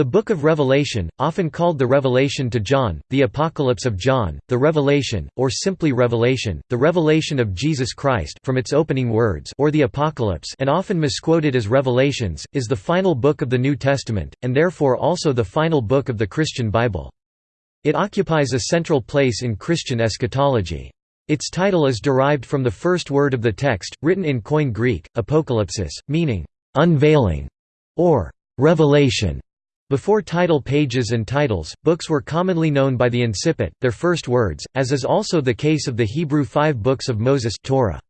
The Book of Revelation, often called the Revelation to John, the Apocalypse of John, the Revelation, or simply Revelation, the Revelation of Jesus Christ from its opening words or the Apocalypse and often misquoted as Revelations, is the final book of the New Testament, and therefore also the final book of the Christian Bible. It occupies a central place in Christian eschatology. Its title is derived from the first word of the text, written in Koine Greek, apocalypsis, meaning, "...unveiling", or "...revelation". Before title pages and titles, books were commonly known by the incipit, their first words, as is also the case of the Hebrew five books of Moses Torah.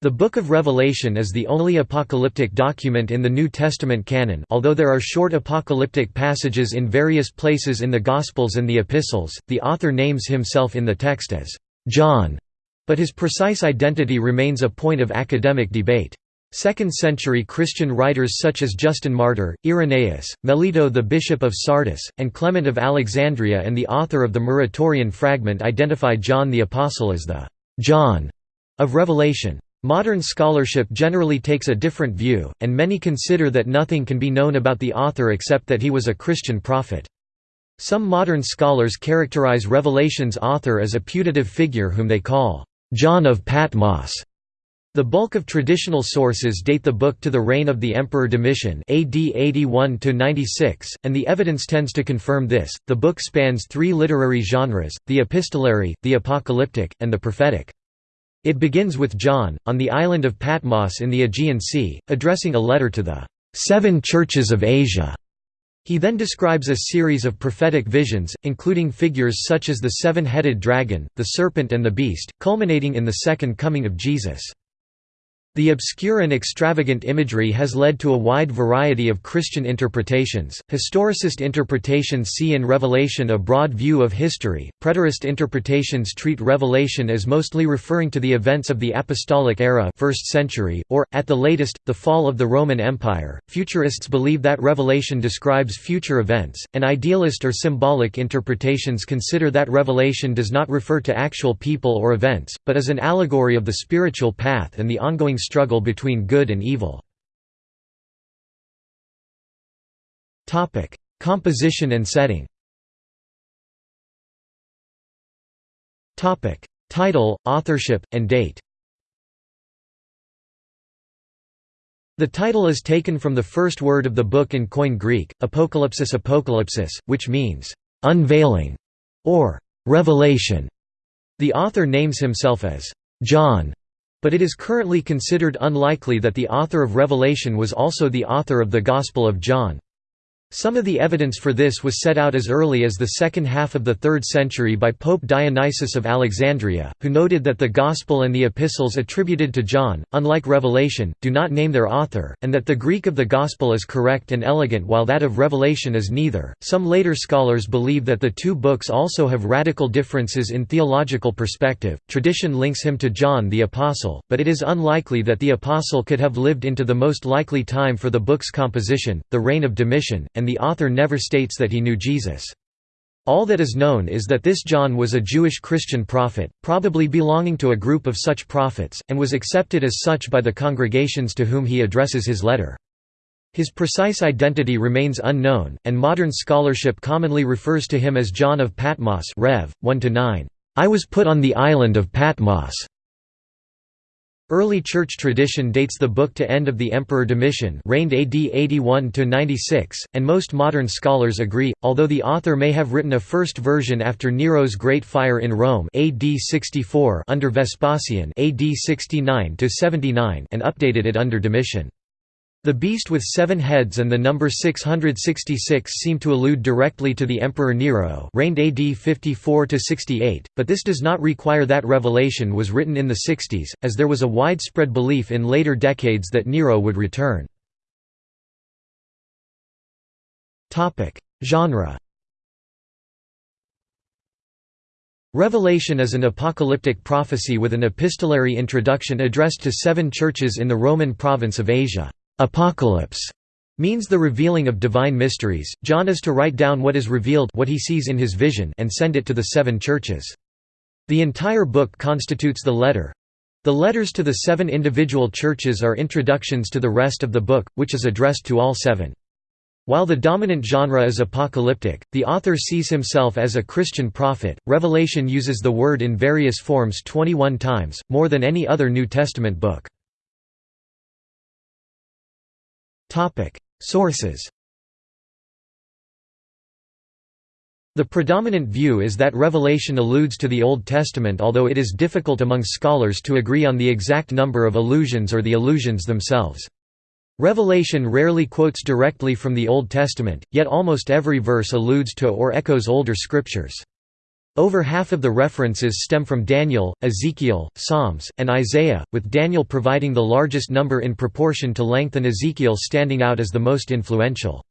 The Book of Revelation is the only apocalyptic document in the New Testament canon although there are short apocalyptic passages in various places in the Gospels and the Epistles, the author names himself in the text as John, but his precise identity remains a point of academic debate. Second-century Christian writers such as Justin Martyr, Irenaeus, Melito the Bishop of Sardis, and Clement of Alexandria and the author of the Muratorian fragment identify John the Apostle as the «John» of Revelation. Modern scholarship generally takes a different view, and many consider that nothing can be known about the author except that he was a Christian prophet. Some modern scholars characterize Revelation's author as a putative figure whom they call John of Patmos. The bulk of traditional sources date the book to the reign of the Emperor Domitian AD 81 96, and the evidence tends to confirm this. The book spans three literary genres: the epistolary, the apocalyptic, and the prophetic. It begins with John, on the island of Patmos in the Aegean Sea, addressing a letter to the seven churches of Asia. He then describes a series of prophetic visions, including figures such as the seven-headed dragon, the serpent and the beast, culminating in the second coming of Jesus. The obscure and extravagant imagery has led to a wide variety of Christian interpretations. Historicist interpretations see in Revelation a broad view of history, preterist interpretations treat Revelation as mostly referring to the events of the Apostolic era 1st century, or, at the latest, the fall of the Roman Empire. Futurists believe that Revelation describes future events, and idealist or symbolic interpretations consider that Revelation does not refer to actual people or events, but is an allegory of the spiritual path and the ongoing struggle between good and evil. Composition and setting Title, authorship, and date The title is taken from the first word of the book in Koine Greek, apocalypsis apocalypsis, which means, "...unveiling", or "...revelation". The author names himself as, "...John", but it is currently considered unlikely that the author of Revelation was also the author of the Gospel of John. Some of the evidence for this was set out as early as the second half of the 3rd century by Pope Dionysius of Alexandria, who noted that the Gospel and the epistles attributed to John, unlike Revelation, do not name their author, and that the Greek of the Gospel is correct and elegant while that of Revelation is neither. Some later scholars believe that the two books also have radical differences in theological perspective. Tradition links him to John the Apostle, but it is unlikely that the Apostle could have lived into the most likely time for the book's composition, the reign of Domitian and the author never states that he knew Jesus. All that is known is that this John was a Jewish Christian prophet, probably belonging to a group of such prophets, and was accepted as such by the congregations to whom he addresses his letter. His precise identity remains unknown, and modern scholarship commonly refers to him as John of Patmos Rev. 1 I was put on the island of Patmos. Early church tradition dates the book to end of the Emperor Domitian reigned AD 81–96, and most modern scholars agree, although the author may have written a first version after Nero's Great Fire in Rome AD 64 under Vespasian AD 69–79 and updated it under Domitian. The beast with seven heads and the number 666 seem to allude directly to the Emperor Nero reigned AD 54–68, but this does not require that Revelation was written in the 60s, as there was a widespread belief in later decades that Nero would return. Genre Revelation is an apocalyptic prophecy with an epistolary introduction addressed to seven churches in the Roman province of Asia. Apocalypse means the revealing of divine mysteries. John is to write down what is revealed what he sees in his vision and send it to the seven churches. The entire book constitutes the letter. The letters to the seven individual churches are introductions to the rest of the book, which is addressed to all seven. While the dominant genre is apocalyptic, the author sees himself as a Christian prophet. Revelation uses the word in various forms 21 times, more than any other New Testament book. Topic: Sources. The predominant view is that Revelation alludes to the Old Testament although it is difficult among scholars to agree on the exact number of allusions or the allusions themselves. Revelation rarely quotes directly from the Old Testament, yet almost every verse alludes to or echoes older scriptures. Over half of the references stem from Daniel, Ezekiel, Psalms, and Isaiah, with Daniel providing the largest number in proportion to length and Ezekiel standing out as the most influential.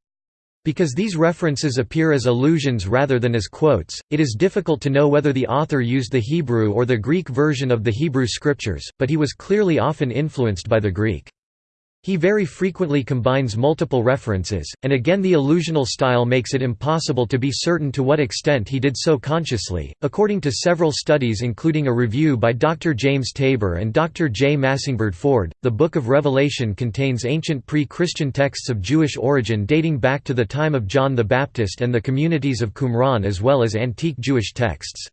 Because these references appear as allusions rather than as quotes, it is difficult to know whether the author used the Hebrew or the Greek version of the Hebrew scriptures, but he was clearly often influenced by the Greek. He very frequently combines multiple references, and again the allusional style makes it impossible to be certain to what extent he did so consciously. According to several studies including a review by Dr. James Tabor and Dr. J. Massyngberde Ford, the Book of Revelation contains ancient pre-Christian texts of Jewish origin dating back to the time of John the Baptist and the communities of Qumran as well as antique Jewish texts.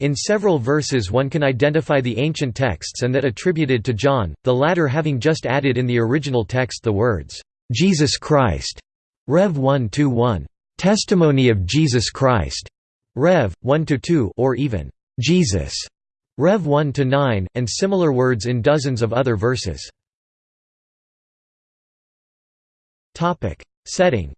In several verses one can identify the ancient texts and that attributed to John, the latter having just added in the original text the words, "'Jesus Christ' Rev 1–1, "'Testimony of Jesus Christ' Rev. 1–2 or even, "'Jesus' Rev 1–9, and similar words in dozens of other verses. Setting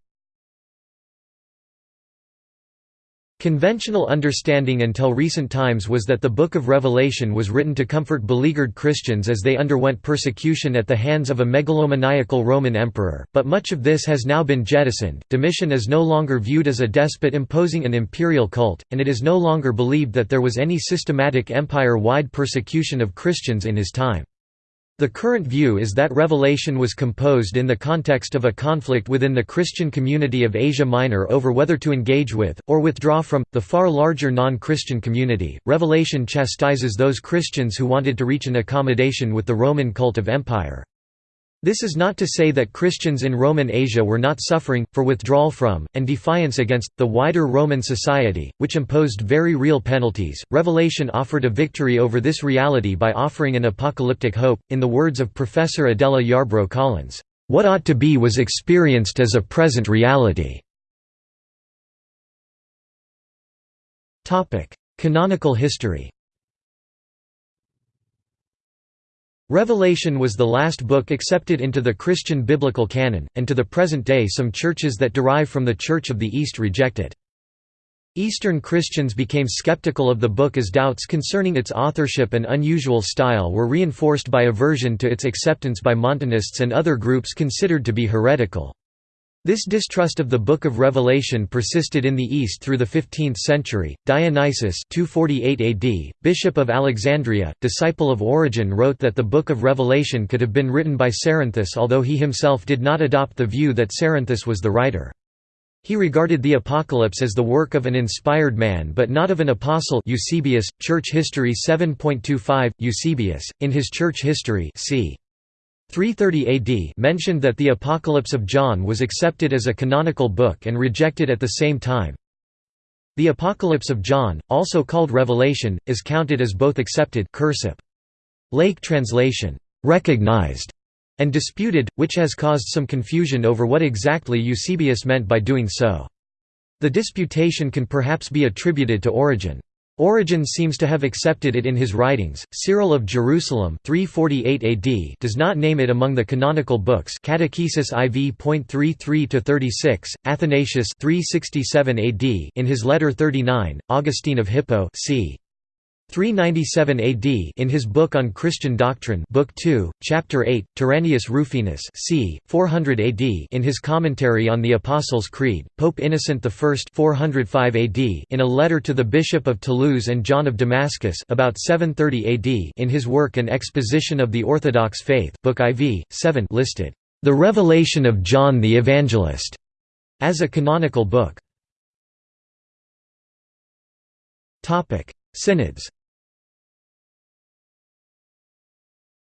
Conventional understanding until recent times was that the Book of Revelation was written to comfort beleaguered Christians as they underwent persecution at the hands of a megalomaniacal Roman emperor, but much of this has now been jettisoned. Domitian is no longer viewed as a despot imposing an imperial cult, and it is no longer believed that there was any systematic empire-wide persecution of Christians in his time. The current view is that Revelation was composed in the context of a conflict within the Christian community of Asia Minor over whether to engage with, or withdraw from, the far larger non-Christian community. Revelation chastises those Christians who wanted to reach an accommodation with the Roman cult of empire. This is not to say that Christians in Roman Asia were not suffering, for withdrawal from, and defiance against, the wider Roman society, which imposed very real penalties. Revelation offered a victory over this reality by offering an apocalyptic hope. In the words of Professor Adela Yarbro Collins, What ought to be was experienced as a present reality. Canonical history Revelation was the last book accepted into the Christian biblical canon, and to the present day some churches that derive from the Church of the East reject it. Eastern Christians became skeptical of the book as doubts concerning its authorship and unusual style were reinforced by aversion to its acceptance by Montanists and other groups considered to be heretical. This distrust of the Book of Revelation persisted in the East through the 15th century. Dionysius 248 AD, bishop of Alexandria, disciple of Origen wrote that the Book of Revelation could have been written by Cerinthus although he himself did not adopt the view that Cerinthus was the writer. He regarded the Apocalypse as the work of an inspired man but not of an apostle Eusebius, Church History 7.25, Eusebius, in his Church History c. 330 AD mentioned that the Apocalypse of John was accepted as a canonical book and rejected at the same time. The Apocalypse of John, also called Revelation, is counted as both accepted cursive. Lake translation, recognized, and disputed, which has caused some confusion over what exactly Eusebius meant by doing so. The disputation can perhaps be attributed to Origen. Origen seems to have accepted it in his writings. Cyril of Jerusalem 348 AD does not name it among the canonical books. Catechesis IV.33 36, Athanasius 367 AD in his letter 39, Augustine of Hippo c. 397 AD in his book on Christian doctrine book 2, chapter 8, Tyrannius Rufinus c. 400 AD in his commentary on the Apostles' Creed, Pope Innocent I 405 AD in a letter to the Bishop of Toulouse and John of Damascus about 730 AD in his work An Exposition of the Orthodox Faith book IV, 7 listed, "...the Revelation of John the Evangelist", as a canonical book. topic Synods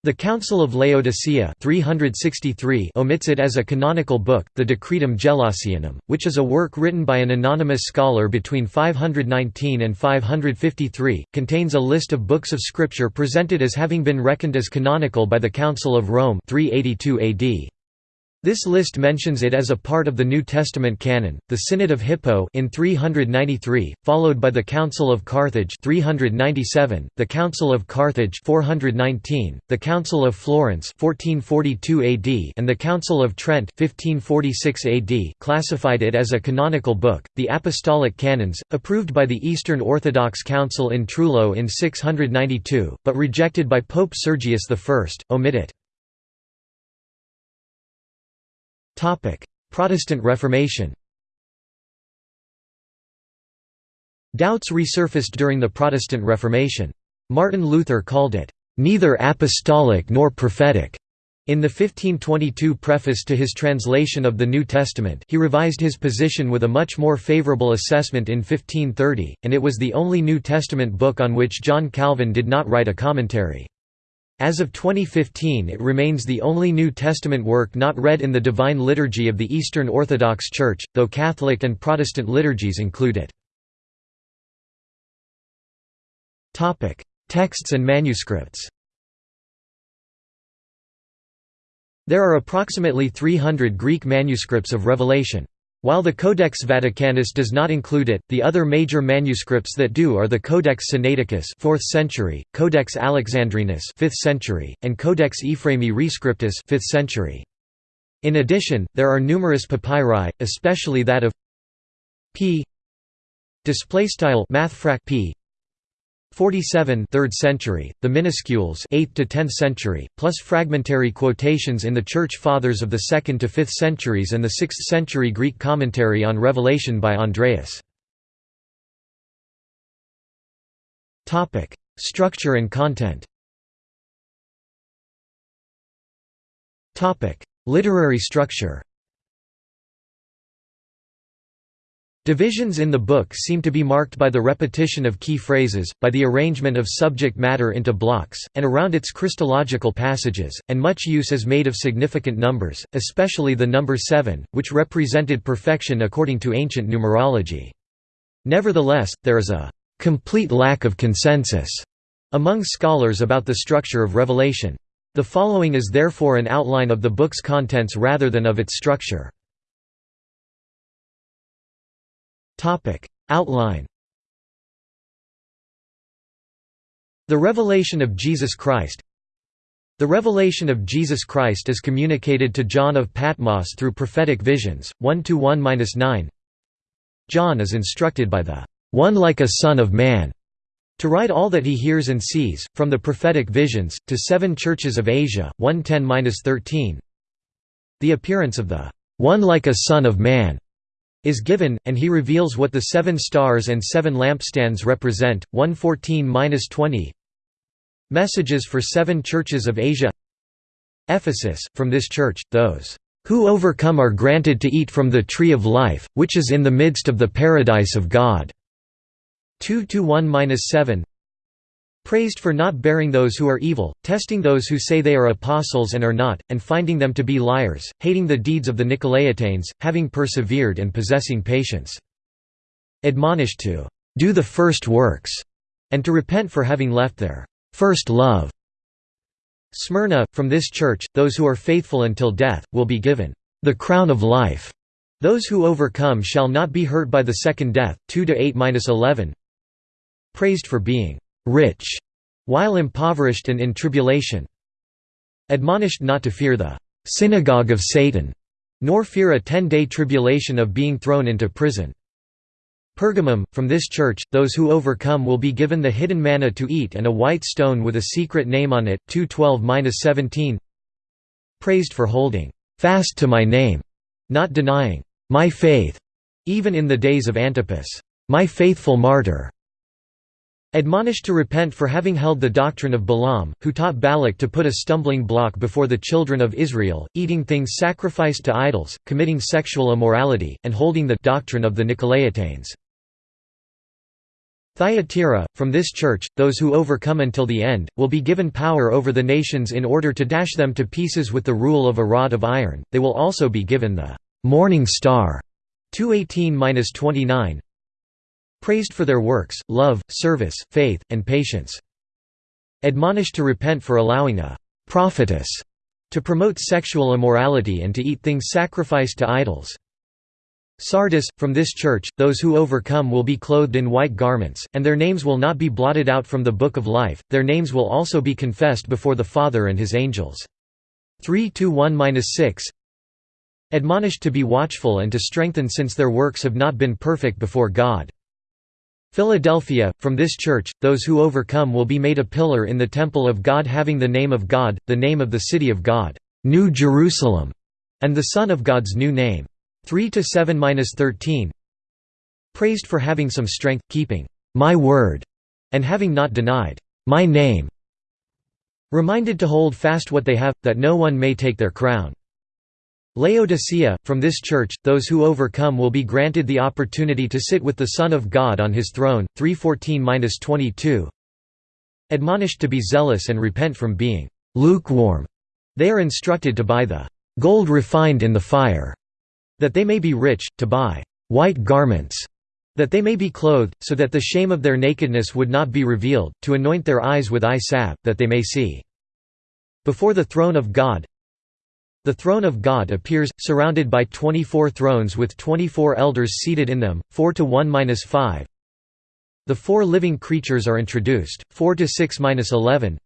The Council of Laodicea 363 omits it as a canonical book, the Decretum Gelasianum, which is a work written by an anonymous scholar between 519 and 553, contains a list of books of scripture presented as having been reckoned as canonical by the Council of Rome 382 AD. This list mentions it as a part of the New Testament canon. The Synod of Hippo in 393, followed by the Council of Carthage 397, the Council of Carthage 419, the Council of Florence 1442 AD, and the Council of Trent 1546 AD, classified it as a canonical book. The Apostolic Canons, approved by the Eastern Orthodox Council in Trullo in 692, but rejected by Pope Sergius I, omit it. Protestant Reformation Doubts resurfaced during the Protestant Reformation. Martin Luther called it, "...neither apostolic nor prophetic." In the 1522 preface to his translation of the New Testament he revised his position with a much more favorable assessment in 1530, and it was the only New Testament book on which John Calvin did not write a commentary. As of 2015 it remains the only New Testament work not read in the Divine Liturgy of the Eastern Orthodox Church, though Catholic and Protestant liturgies include it. Texts and manuscripts There are approximately 300 Greek manuscripts of Revelation. While the Codex Vaticanus does not include it, the other major manuscripts that do are the Codex Sinaiticus 4th century, Codex Alexandrinus 5th century, and Codex Ephraemi Rescriptus 5th century. In addition, there are numerous papyri, especially that of p display style p 47 3rd century, the minuscules 8th to 10th century, plus fragmentary quotations in the Church Fathers of the 2nd to 5th centuries and the 6th century Greek commentary on Revelation by Andreas. Structure and content Literary structure Divisions in the book seem to be marked by the repetition of key phrases, by the arrangement of subject matter into blocks, and around its Christological passages, and much use is made of significant numbers, especially the number seven, which represented perfection according to ancient numerology. Nevertheless, there is a «complete lack of consensus» among scholars about the structure of Revelation. The following is therefore an outline of the book's contents rather than of its structure. Outline. The revelation of Jesus Christ. The revelation of Jesus Christ is communicated to John of Patmos through prophetic visions, 1 to 1-9. John is instructed by the "'One like a Son of Man' to write all that he hears and sees, from the prophetic visions, to seven churches of Asia, 110–13 The appearance of the "'One like a Son of Man' is given, and he reveals what the seven stars and seven lampstands represent. 114-20 Messages for seven churches of Asia Ephesus, from this church, those who overcome are granted to eat from the tree of life, which is in the midst of the paradise of God. 2–1–7 Praised for not bearing those who are evil, testing those who say they are apostles and are not, and finding them to be liars, hating the deeds of the Nicolaitanes, having persevered and possessing patience. Admonished to do the first works, and to repent for having left their first love. Smyrna, from this church, those who are faithful until death, will be given the crown of life. Those who overcome shall not be hurt by the second death. 2 8-11. Praised for being rich, while impoverished and in tribulation. Admonished not to fear the synagogue of Satan, nor fear a ten-day tribulation of being thrown into prison. Pergamum, from this church, those who overcome will be given the hidden manna to eat and a white stone with a secret name on it. 212-17 Praised for holding fast to my name, not denying my faith, even in the days of Antipas, my faithful martyr. Admonished to repent for having held the doctrine of Balaam, who taught Balak to put a stumbling block before the children of Israel, eating things sacrificed to idols, committing sexual immorality, and holding the doctrine of the Nicolaitanes. Thyatira, from this church, those who overcome until the end, will be given power over the nations in order to dash them to pieces with the rule of a rod of iron, they will also be given the «morning star» 218–29 praised for their works, love, service, faith, and patience. Admonished to repent for allowing a «prophetess» to promote sexual immorality and to eat things sacrificed to idols. Sardis, from this church, those who overcome will be clothed in white garments, and their names will not be blotted out from the book of life, their names will also be confessed before the Father and his angels. 3 1–6 Admonished to be watchful and to strengthen since their works have not been perfect before God. Philadelphia, from this church, those who overcome will be made a pillar in the temple of God having the name of God, the name of the city of God, New Jerusalem, and the Son of God's new name. 3 to 7-13 Praised for having some strength, keeping my word, and having not denied my name. Reminded to hold fast what they have, that no one may take their crown. Laodicea, from this church, those who overcome will be granted the opportunity to sit with the Son of God on his throne. 314-22 Admonished to be zealous and repent from being lukewarm. They are instructed to buy the gold refined in the fire that they may be rich, to buy white garments, that they may be clothed, so that the shame of their nakedness would not be revealed, to anoint their eyes with eye salve, that they may see. Before the throne of God The throne of God appears, surrounded by 24 thrones with 24 elders seated in them, 4 to 1–5. The four living creatures are introduced, 4 to 6–11.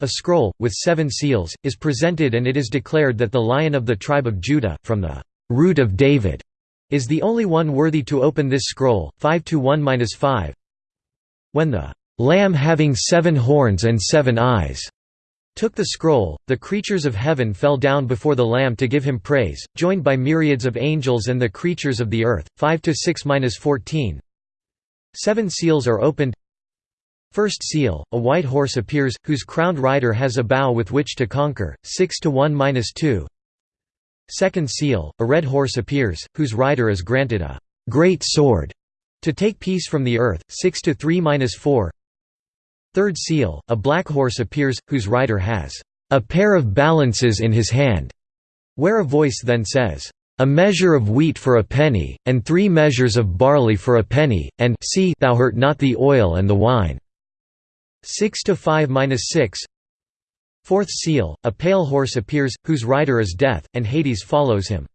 A scroll, with seven seals, is presented and it is declared that the Lion of the tribe of Judah, from the root of David, is the only one worthy to open this scroll. 5 to 1-5. When the Lamb having seven horns and seven eyes took the scroll, the creatures of heaven fell down before the Lamb to give him praise, joined by myriads of angels and the creatures of the earth. 5 to 6-14. Seven seals are opened. First seal, a white horse appears, whose crowned rider has a bow with which to conquer. 6 to 1-2. Second seal, a red horse appears, whose rider is granted a «great sword» to take peace from the earth, 6 to 3–4 Third seal, a black horse appears, whose rider has «a pair of balances in his hand», where a voice then says, "...a measure of wheat for a penny, and three measures of barley for a penny, and see thou hurt not the oil and the wine." 6 to 5–6 Fourth seal, a pale horse appears, whose rider is Death, and Hades follows him.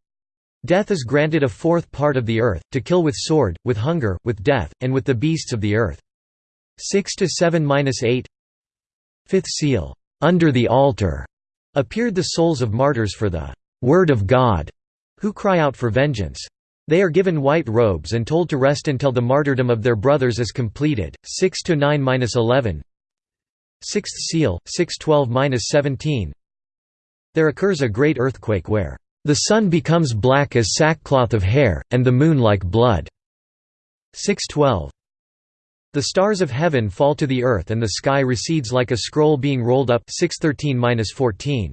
Death is granted a fourth part of the earth, to kill with sword, with hunger, with death, and with the beasts of the earth. 6 to 7–8 Fifth seal, under the altar, appeared the souls of martyrs for the word of God, who cry out for vengeance. They are given white robes and told to rest until the martyrdom of their brothers is completed. 6 to 9–11 Sixth seal, 612–17 There occurs a great earthquake where, "...the sun becomes black as sackcloth of hair, and the moon like blood." 612 The stars of heaven fall to the earth and the sky recedes like a scroll being rolled up 613–14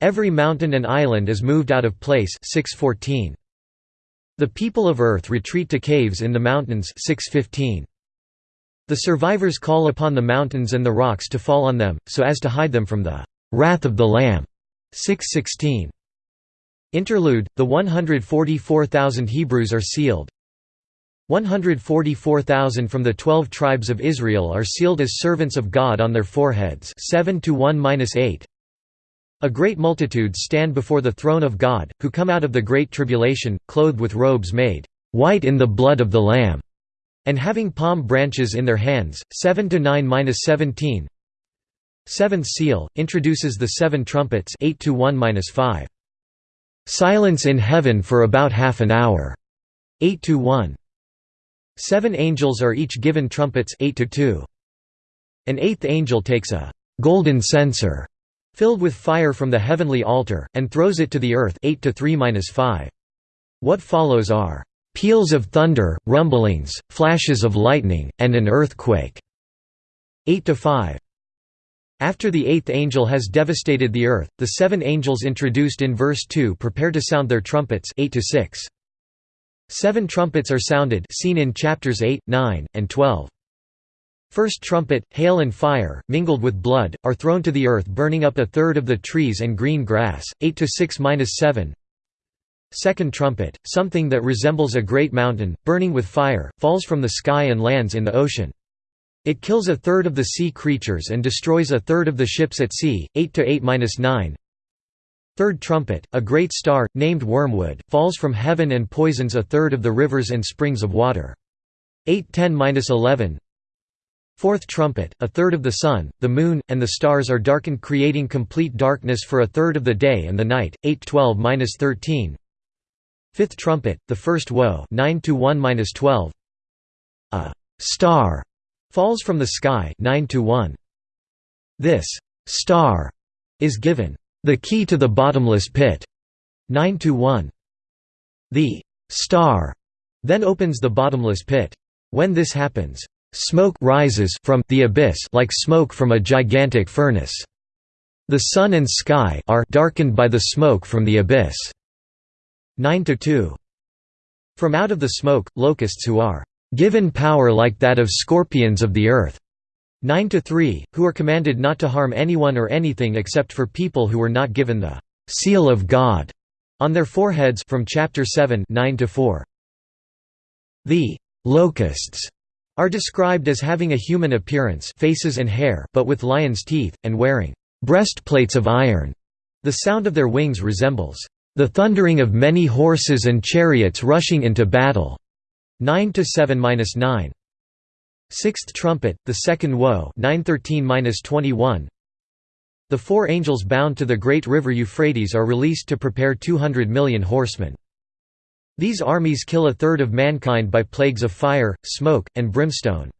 Every mountain and island is moved out of place 614 The people of earth retreat to caves in the mountains 615 the survivors call upon the mountains and the rocks to fall on them, so as to hide them from the wrath of the Lamb. 616. Interlude, the 144,000 Hebrews are sealed. 144,000 from the twelve tribes of Israel are sealed as servants of God on their foreheads 7 to 1–8. A great multitude stand before the throne of God, who come out of the great tribulation, clothed with robes made white in the blood of the Lamb and having palm branches in their hands. 7 to 9-17. Seventh seal introduces the seven trumpets. 8 to 1-5. Silence in heaven for about half an hour. 8 to 1. Seven angels are each given trumpets. 8 to 2. An eighth angel takes a golden censer filled with fire from the heavenly altar and throws it to the earth. 8 to 3-5. What follows are peals of thunder, rumblings, flashes of lightning, and an earthquake." 8 to 5. After the eighth angel has devastated the earth, the seven angels introduced in verse 2 prepare to sound their trumpets 8 to -6. Seven trumpets are sounded seen in chapters 8, 9, and 12. First trumpet, hail and fire, mingled with blood, are thrown to the earth burning up a third of the trees and green grass, 8 to 6–7 Second trumpet, something that resembles a great mountain, burning with fire, falls from the sky and lands in the ocean. It kills a third of the sea creatures and destroys a third of the ships at sea, 8 to 8–9 Third trumpet, a great star, named Wormwood, falls from heaven and poisons a third of the rivers and springs of water. 810–11 Fourth trumpet, a third of the sun, the moon, and the stars are darkened creating complete darkness for a third of the day and the night, 812–13 Fifth trumpet, the first woe 9 1–12 A «star» falls from the sky 9 -1. This «star» is given the key to the bottomless pit, 9 to 1. The star then opens the bottomless pit. When this happens, smoke rises from the abyss like smoke from a gigantic furnace. The sun and sky are darkened by the smoke from the abyss. 9 to 2. From out of the smoke, locusts who are given power like that of scorpions of the earth 9 to 3, who are commanded not to harm anyone or anything except for people who were not given the seal of God on their foreheads from chapter 7 9 to 4. The locusts are described as having a human appearance faces and hair but with lion's teeth, and wearing breastplates of iron. The sound of their wings resembles the thundering of many horses and chariots rushing into battle. 9 to 7-9. Sixth trumpet, the second woe 913–21 The four angels bound to the great river Euphrates are released to prepare 200 million horsemen. These armies kill a third of mankind by plagues of fire, smoke, and brimstone.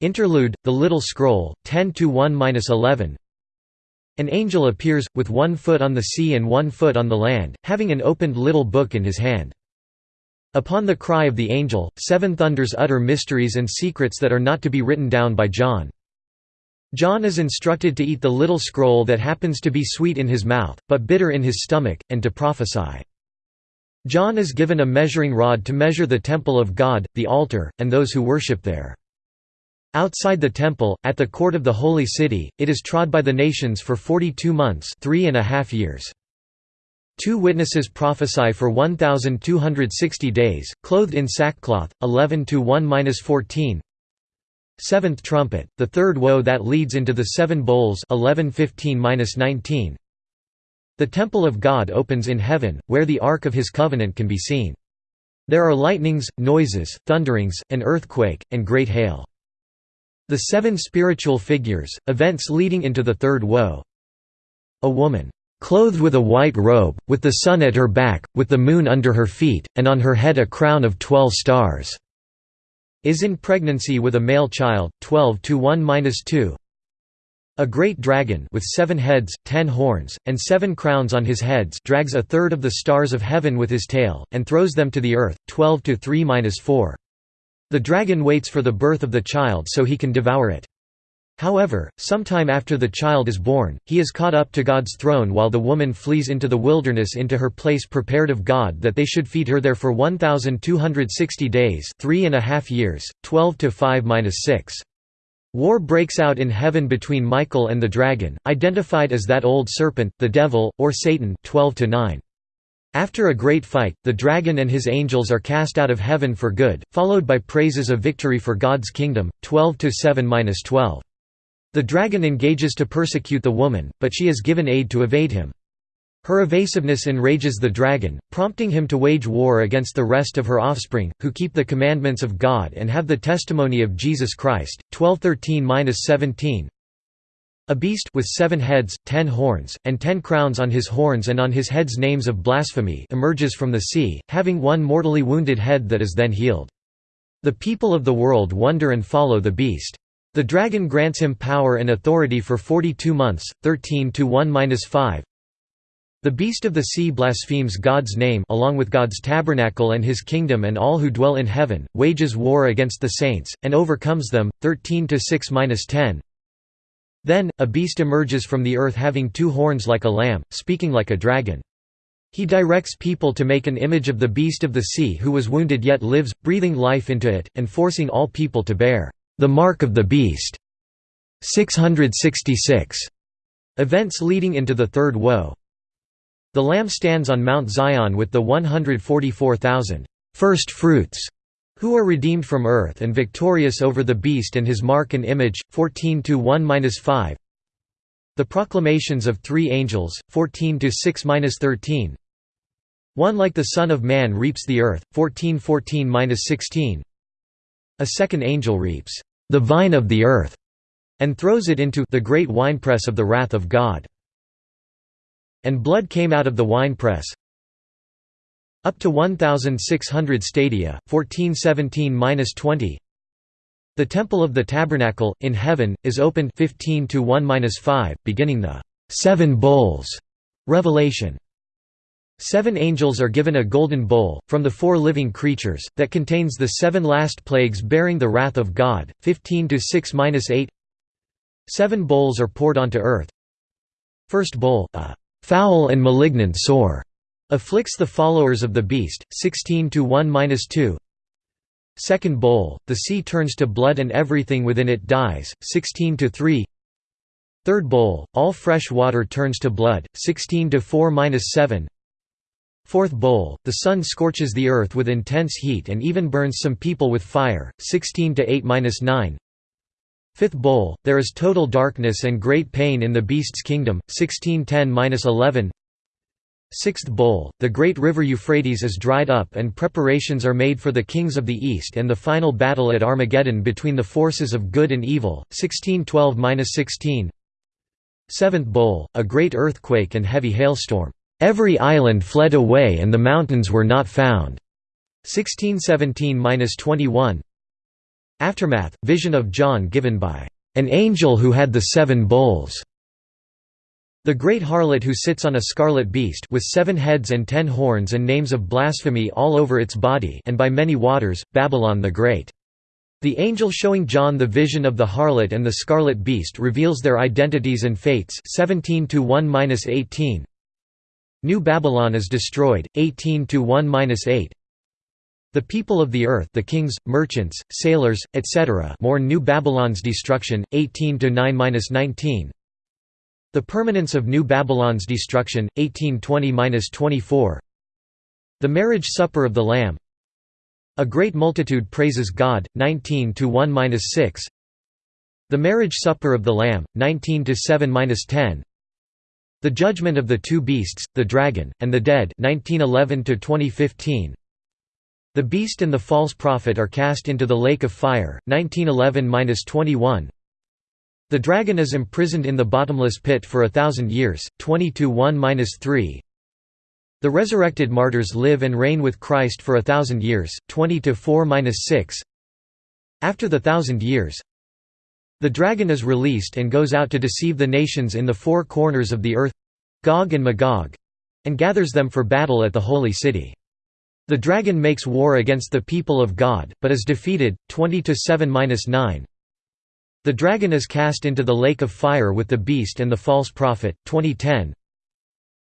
Interlude, the Little Scroll, 10–1–11 An angel appears, with one foot on the sea and one foot on the land, having an opened little book in his hand. Upon the cry of the angel, seven thunders utter mysteries and secrets that are not to be written down by John. John is instructed to eat the little scroll that happens to be sweet in his mouth, but bitter in his stomach, and to prophesy. John is given a measuring rod to measure the temple of God, the altar, and those who worship there. Outside the temple, at the court of the holy city, it is trod by the nations for forty-two months three and a half years. Two witnesses prophesy for 1,260 days, clothed in sackcloth, 11 to 1-14. Seventh trumpet, the third woe that leads into the seven bowls 11 15-19. The temple of God opens in heaven, where the ark of his covenant can be seen. There are lightnings, noises, thunderings, an earthquake, and great hail. The seven spiritual figures, events leading into the third woe. A woman Clothed with a white robe, with the sun at her back, with the moon under her feet, and on her head a crown of twelve stars." Is in pregnancy with a male child, 12 to 1–2 A great dragon with seven heads, ten horns, and seven crowns on his heads drags a third of the stars of heaven with his tail, and throws them to the earth, 12 to 3–4. The dragon waits for the birth of the child so he can devour it. However, sometime after the child is born, he is caught up to God's throne while the woman flees into the wilderness into her place prepared of God that they should feed her there for 1,260 days three and a half years, 12 to 5–6. War breaks out in heaven between Michael and the dragon, identified as that old serpent, the devil, or Satan 12 to 9. After a great fight, the dragon and his angels are cast out of heaven for good, followed by praises of victory for God's kingdom, 12 to 7–12. The dragon engages to persecute the woman, but she is given aid to evade him. Her evasiveness enrages the dragon, prompting him to wage war against the rest of her offspring, who keep the commandments of God and have the testimony of Jesus Christ. 1213-17 A beast with seven heads, ten horns, and ten crowns on his horns and on his heads names of blasphemy emerges from the sea, having one mortally wounded head that is then healed. The people of the world wonder and follow the beast. The dragon grants him power and authority for 42 months, 13 to 1-5. The beast of the sea blasphemes God's name along with God's tabernacle and his kingdom and all who dwell in heaven, wages war against the saints, and overcomes them, 13 to 6-10. Then, a beast emerges from the earth having two horns like a lamb, speaking like a dragon. He directs people to make an image of the beast of the sea who was wounded yet lives, breathing life into it, and forcing all people to bear the mark of the beast. 666. Events leading into the third woe. The Lamb stands on Mount Zion with the 144,000 first fruits who are redeemed from earth and victorious over the beast and his mark and image. 14 to 1-5. The proclamations of three angels. 14 to 6-13. One like the Son of Man reaps the earth, 1414–16 A second angel reaps, "...the vine of the earth", and throws it into the great winepress of the wrath of God. And blood came out of the winepress, up to 1,600 stadia, 1417–20 The temple of the tabernacle, in heaven, is opened 15 to 1–5, beginning the seven bowls revelation. Seven angels are given a golden bowl, from the four living creatures, that contains the seven last plagues bearing the wrath of God, 15 to 6–8 Seven bowls are poured onto earth. First bowl, a «foul and malignant sore» afflicts the followers of the beast, 16 to 1–2 Second bowl, the sea turns to blood and everything within it dies, 16 to 3 Third bowl, all fresh water turns to blood, 16 to 4–7 Fourth bowl, the sun scorches the earth with intense heat and even burns some people with fire, 16 to 8–9. Fifth bowl, there is total darkness and great pain in the beast's kingdom, 1610–11. Sixth bowl, the great river Euphrates is dried up and preparations are made for the kings of the east and the final battle at Armageddon between the forces of good and evil, 1612–16. Seventh bowl, a great earthquake and heavy hailstorm. Every island fled away and the mountains were not found. 1617–21 Aftermath, vision of John given by an angel who had the seven bowls. The great harlot who sits on a scarlet beast with seven heads and ten horns and names of blasphemy all over its body and by many waters, Babylon the Great. The angel showing John the vision of the harlot and the scarlet beast reveals their identities and fates 17 1 New Babylon is destroyed, 18 to 1-8. The people of the earth, the kings, merchants, sailors, etc., mourn New Babylon's destruction, 18 to 9-19. The permanence of New Babylon's destruction, 1820-24. The marriage supper of the Lamb. A great multitude praises God, 19 to 1-6. The marriage supper of the Lamb, 19 to 7-10. The Judgment of the Two Beasts, The Dragon, and the Dead 1911 -2015. The Beast and the False Prophet are cast into the Lake of Fire, 1911–21 The Dragon is imprisoned in the bottomless pit for a thousand years, 20–1–3 The resurrected martyrs live and reign with Christ for a thousand years, 20–4–6 After the thousand years, the dragon is released and goes out to deceive the nations in the four corners of the earth Gog and Magog and gathers them for battle at the holy city. The dragon makes war against the people of God, but is defeated, 20 to 7-9. The dragon is cast into the lake of fire with the beast and the false prophet, 2010.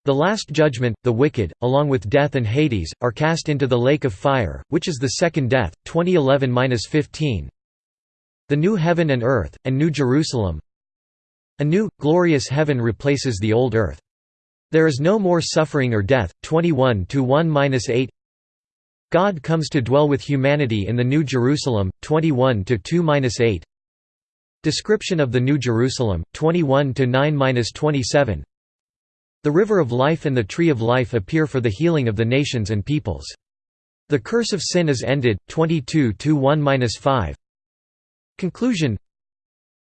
The last judgment, the wicked, along with death and Hades, are cast into the lake of fire, which is the second death, 2011-15. The new heaven and earth, and New Jerusalem A new, glorious heaven replaces the old earth. There is no more suffering or death. 21 1-8 God comes to dwell with humanity in the New Jerusalem. 21 2-8 Description of the New Jerusalem. 21 9-27 The river of life and the tree of life appear for the healing of the nations and peoples. The curse of sin is ended. 22 1-5 Conclusion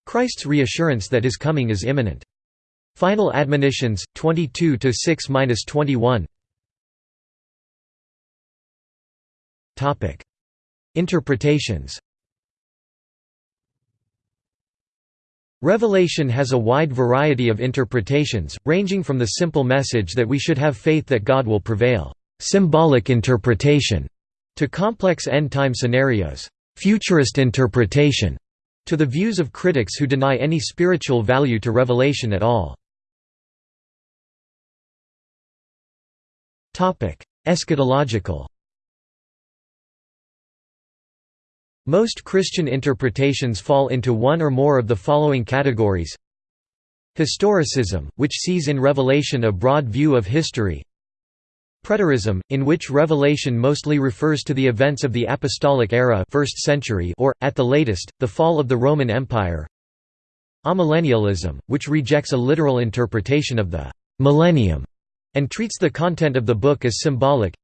Christ's reassurance that his coming is imminent. Final admonitions, 22 to 6-21. Topic: Interpretations. Revelation has a wide variety of interpretations, ranging from the simple message that we should have faith that God will prevail, symbolic interpretation, to complex end-time scenarios futurist interpretation, to the views of critics who deny any spiritual value to revelation at all. Eschatological Most Christian interpretations fall into one or more of the following categories Historicism, which sees in Revelation a broad view of history Preterism, in which Revelation mostly refers to the events of the Apostolic era 1st century or, at the latest, the fall of the Roman Empire. Amillennialism, which rejects a literal interpretation of the «millennium» and treats the content of the book as symbolic.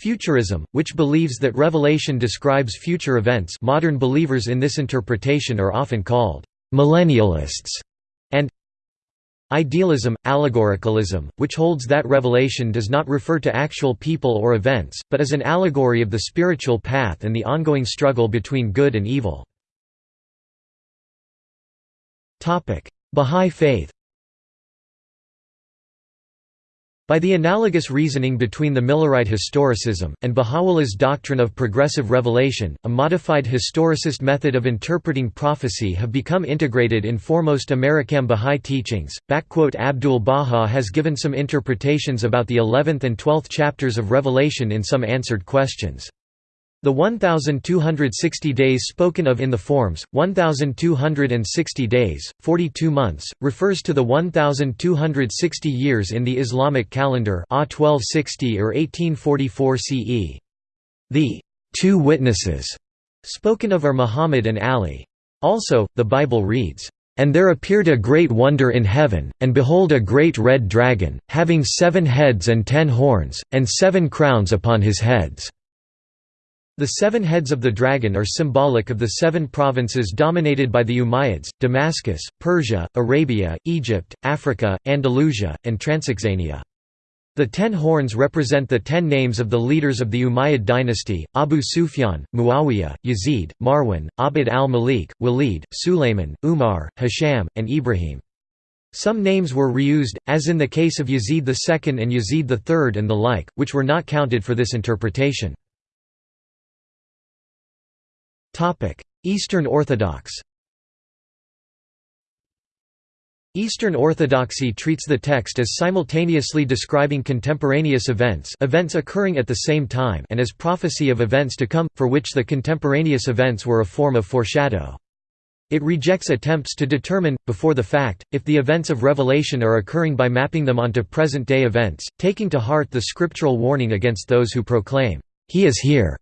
Futurism, which believes that Revelation describes future events modern believers in this interpretation are often called «millennialists» and Idealism, allegoricalism, which holds that Revelation does not refer to actual people or events, but is an allegory of the spiritual path and the ongoing struggle between good and evil. Bahá'í Faith By the analogous reasoning between the Millerite historicism, and Baha'u'llah's doctrine of progressive revelation, a modified historicist method of interpreting prophecy have become integrated in foremost American Baha'i teachings. Abdul Baha has given some interpretations about the 11th and 12th chapters of Revelation in some answered questions. The 1,260 days spoken of in the forms, 1,260 days, 42 months, refers to the 1,260 years in the Islamic calendar A 1260 or 1844 CE. The two witnesses spoken of are Muhammad and Ali. Also, the Bible reads, "...and there appeared a great wonder in heaven, and behold a great red dragon, having seven heads and ten horns, and seven crowns upon his heads." The seven heads of the dragon are symbolic of the seven provinces dominated by the Umayyads, Damascus, Persia, Arabia, Egypt, Africa, Andalusia, and Transoxania. The ten horns represent the ten names of the leaders of the Umayyad dynasty, Abu Sufyan, Muawiyah, Yazid, Marwan, Abd al-Malik, Walid, Sulayman, Umar, Hisham, and Ibrahim. Some names were reused, as in the case of Yazid II and Yazid III and the like, which were not counted for this interpretation. Eastern Orthodox Eastern Orthodoxy treats the text as simultaneously describing contemporaneous events events occurring at the same time and as prophecy of events to come, for which the contemporaneous events were a form of foreshadow. It rejects attempts to determine, before the fact, if the events of Revelation are occurring by mapping them onto present-day events, taking to heart the scriptural warning against those who proclaim, "'He is here'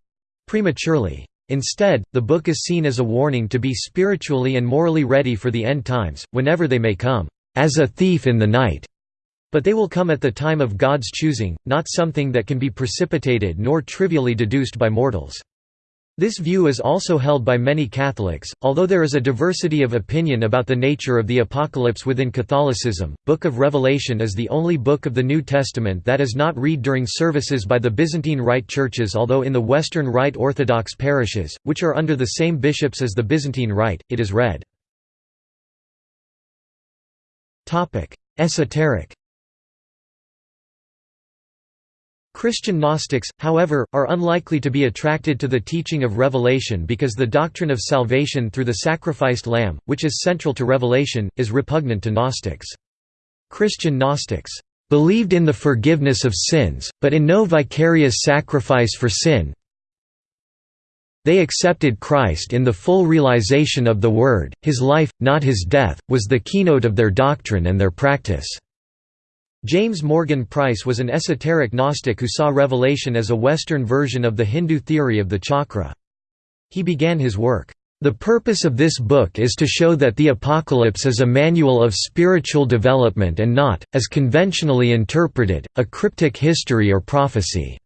prematurely. Instead, the book is seen as a warning to be spiritually and morally ready for the end times, whenever they may come, "...as a thief in the night." But they will come at the time of God's choosing, not something that can be precipitated nor trivially deduced by mortals. This view is also held by many Catholics, although there is a diversity of opinion about the nature of the apocalypse within Catholicism. Book of Revelation is the only book of the New Testament that is not read during services by the Byzantine Rite churches, although in the Western Rite Orthodox parishes, which are under the same bishops as the Byzantine Rite, it is read. Esoteric Christian Gnostics, however, are unlikely to be attracted to the teaching of Revelation because the doctrine of salvation through the sacrificed Lamb, which is central to Revelation, is repugnant to Gnostics. Christian Gnostics believed in the forgiveness of sins, but in no vicarious sacrifice for sin. They accepted Christ in the full realization of the Word, his life, not his death, was the keynote of their doctrine and their practice. James Morgan Pryse was an esoteric Gnostic who saw Revelation as a Western version of the Hindu theory of the chakra. He began his work, "...the purpose of this book is to show that the Apocalypse is a manual of spiritual development and not, as conventionally interpreted, a cryptic history or prophecy."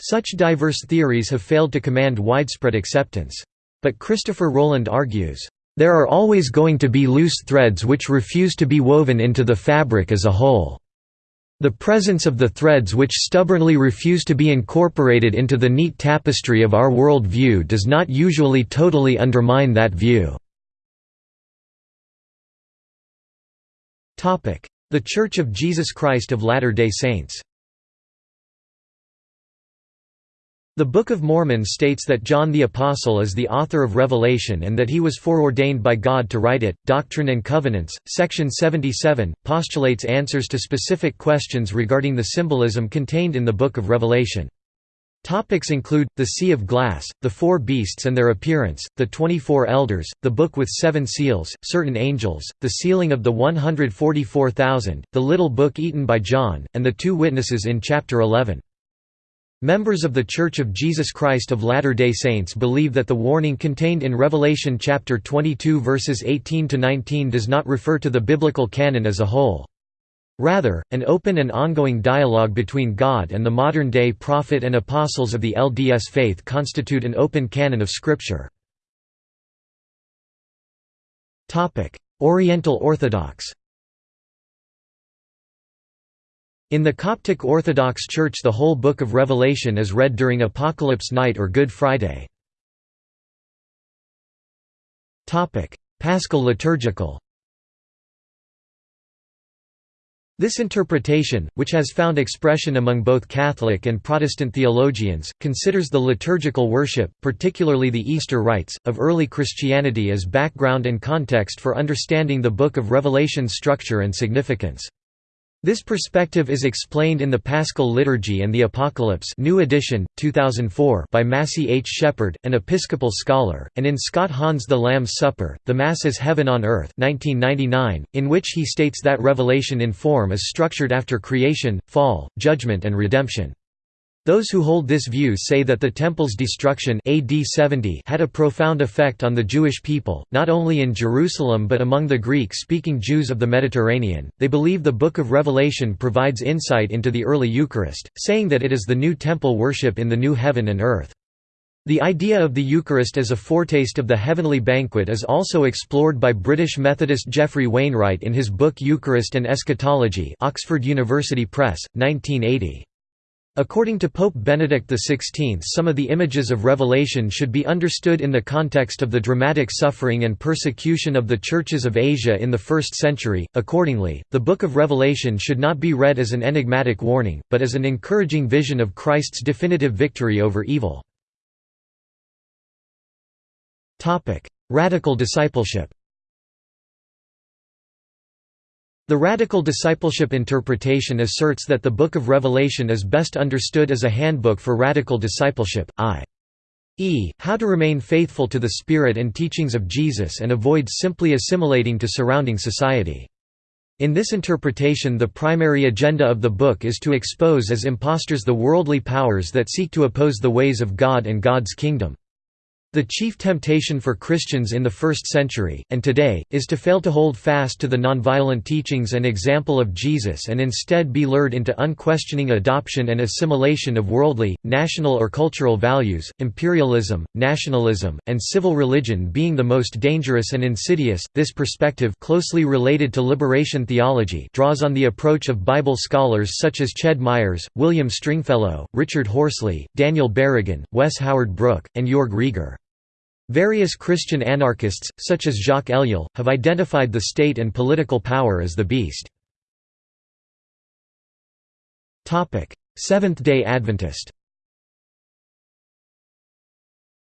Such diverse theories have failed to command widespread acceptance. But Christopher Rowland argues, there are always going to be loose threads which refuse to be woven into the fabric as a whole. The presence of the threads which stubbornly refuse to be incorporated into the neat tapestry of our world view does not usually totally undermine that view. The Church of Jesus Christ of Latter-day Saints The Book of Mormon states that John the Apostle is the author of Revelation and that he was foreordained by God to write it. Doctrine and Covenants, section 77, postulates answers to specific questions regarding the symbolism contained in the Book of Revelation. Topics include, the Sea of Glass, the Four Beasts and their appearance, the Twenty-Four Elders, the Book with Seven Seals, certain angels, the sealing of the 144,000, the little book eaten by John, and the two witnesses in chapter 11. Members of The Church of Jesus Christ of Latter-day Saints believe that the warning contained in Revelation chapter 22 verses 18–19 does not refer to the biblical canon as a whole. Rather, an open and ongoing dialogue between God and the modern-day prophet and apostles of the LDS faith constitute an open canon of Scripture. Oriental Orthodox In the Coptic Orthodox Church the whole Book of Revelation is read during Apocalypse Night or Good Friday. Paschal liturgical This interpretation, which has found expression among both Catholic and Protestant theologians, considers the liturgical worship, particularly the Easter rites, of early Christianity as background and context for understanding the Book of Revelation's structure and significance. This perspective is explained in the Paschal Liturgy and the Apocalypse New edition, 2004 by Massey H. Shepherd, an Episcopal scholar, and in Scott Hahn's The Lamb's Supper, The Mass as Heaven on Earth 1999, in which he states that Revelation in form is structured after creation, fall, judgment and redemption. Those who hold this view say that the Temple's destruction AD 70 had a profound effect on the Jewish people, not only in Jerusalem but among the Greek-speaking Jews of the Mediterranean. They believe the Book of Revelation provides insight into the early Eucharist, saying that it is the new temple worship in the new heaven and earth. The idea of the Eucharist as a foretaste of the heavenly banquet is also explored by British Methodist Geoffrey Wainwright in his book Eucharist and Eschatology Oxford University Press, 1980. According to Pope Benedict XVI some of the images of Revelation should be understood in the context of the dramatic suffering and persecution of the churches of Asia in the first century. Accordingly, the Book of Revelation should not be read as an enigmatic warning, but as an encouraging vision of Christ's definitive victory over evil. Radical discipleship the radical discipleship interpretation asserts that the Book of Revelation is best understood as a handbook for radical discipleship, i.e., how to remain faithful to the spirit and teachings of Jesus and avoid simply assimilating to surrounding society. In this interpretation the primary agenda of the book is to expose as impostors the worldly powers that seek to oppose the ways of God and God's kingdom. The chief temptation for Christians in the first century, and today, is to fail to hold fast to the nonviolent teachings and example of Jesus and instead be lured into unquestioning adoption and assimilation of worldly, national or cultural values, imperialism, nationalism, and civil religion being the most dangerous and insidious. This perspective, closely related to liberation theology, draws on the approach of Bible scholars such as Ched Myers, William Stringfellow, Richard Horsley, Daniel Berrigan, Wes Howard Brook, and Jorg Rieger. Various Christian anarchists, such as Jacques Ellul, have identified the state and political power as the beast. Seventh-day Adventist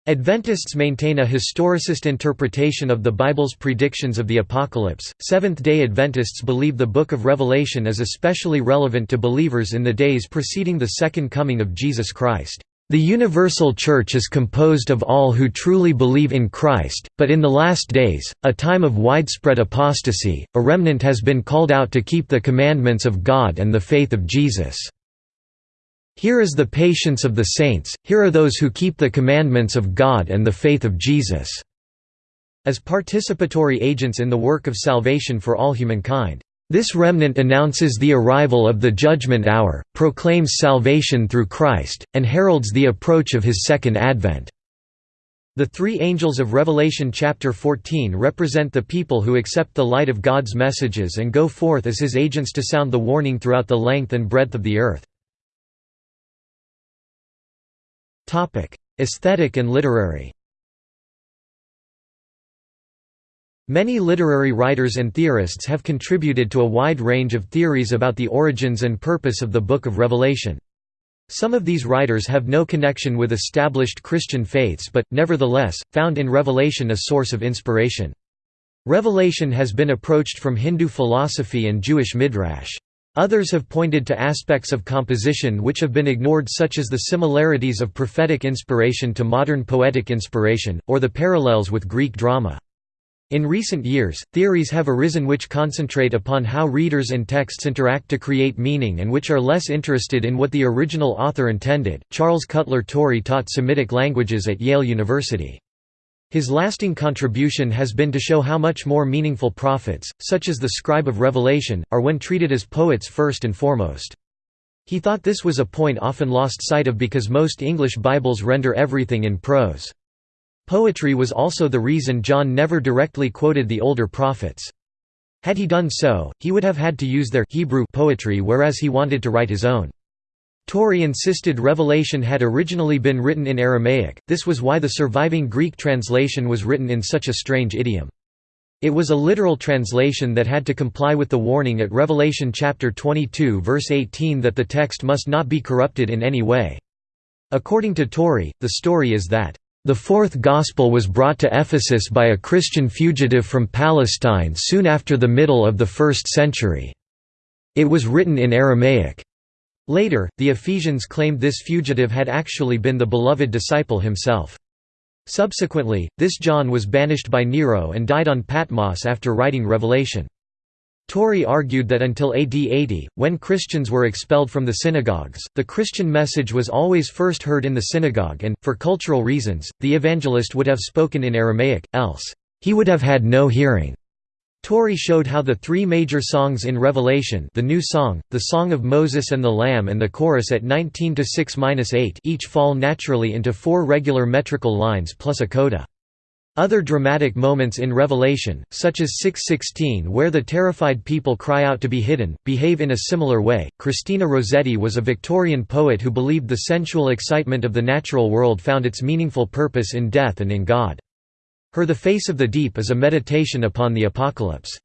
Adventists maintain a historicist interpretation of the Bible's predictions of the Apocalypse. Seventh day Adventists believe the Book of Revelation is especially relevant to believers in the days preceding the Second Coming of Jesus Christ. The universal Church is composed of all who truly believe in Christ, but in the last days, a time of widespread apostasy, a remnant has been called out to keep the commandments of God and the faith of Jesus. Here is the patience of the saints, here are those who keep the commandments of God and the faith of Jesus." as participatory agents in the work of salvation for all humankind. This remnant announces the arrival of the judgment hour, proclaims salvation through Christ, and heralds the approach of his second advent. The three angels of Revelation chapter 14 represent the people who accept the light of God's messages and go forth as his agents to sound the warning throughout the length and breadth of the earth. Aesthetic and literary Many literary writers and theorists have contributed to a wide range of theories about the origins and purpose of the Book of Revelation. Some of these writers have no connection with established Christian faiths but, nevertheless, found in Revelation a source of inspiration. Revelation has been approached from Hindu philosophy and Jewish midrash. Others have pointed to aspects of composition which have been ignored such as the similarities of prophetic inspiration to modern poetic inspiration, or the parallels with Greek drama. In recent years, theories have arisen which concentrate upon how readers and texts interact to create meaning and which are less interested in what the original author intended. Charles Cutler Torrey taught Semitic languages at Yale University. His lasting contribution has been to show how much more meaningful prophets, such as the scribe of Revelation, are when treated as poets first and foremost. He thought this was a point often lost sight of because most English Bibles render everything in prose. Poetry was also the reason John never directly quoted the older prophets. Had he done so, he would have had to use their Hebrew poetry whereas he wanted to write his own. Torrey insisted Revelation had originally been written in Aramaic, this was why the surviving Greek translation was written in such a strange idiom. It was a literal translation that had to comply with the warning at Revelation chapter 22 verse 18 that the text must not be corrupted in any way. According to Torrey, the story is that the fourth Gospel was brought to Ephesus by a Christian fugitive from Palestine soon after the middle of the first century. It was written in Aramaic. Later, the Ephesians claimed this fugitive had actually been the beloved disciple himself. Subsequently, this John was banished by Nero and died on Patmos after writing Revelation. Torrey argued that until AD 80, when Christians were expelled from the synagogues, the Christian message was always first heard in the synagogue and, for cultural reasons, the evangelist would have spoken in Aramaic, else, he would have had no hearing. Torrey showed how the three major songs in Revelation the New Song, the Song of Moses and the Lamb and the chorus at 19 to 6-8 each fall naturally into four regular metrical lines plus a coda. Other dramatic moments in Revelation, such as 6:16 where the terrified people cry out to be hidden, behave in a similar way. Christina Rossetti was a Victorian poet who believed the sensual excitement of the natural world found its meaningful purpose in death and in God. Her The Face of the Deep is a meditation upon the apocalypse.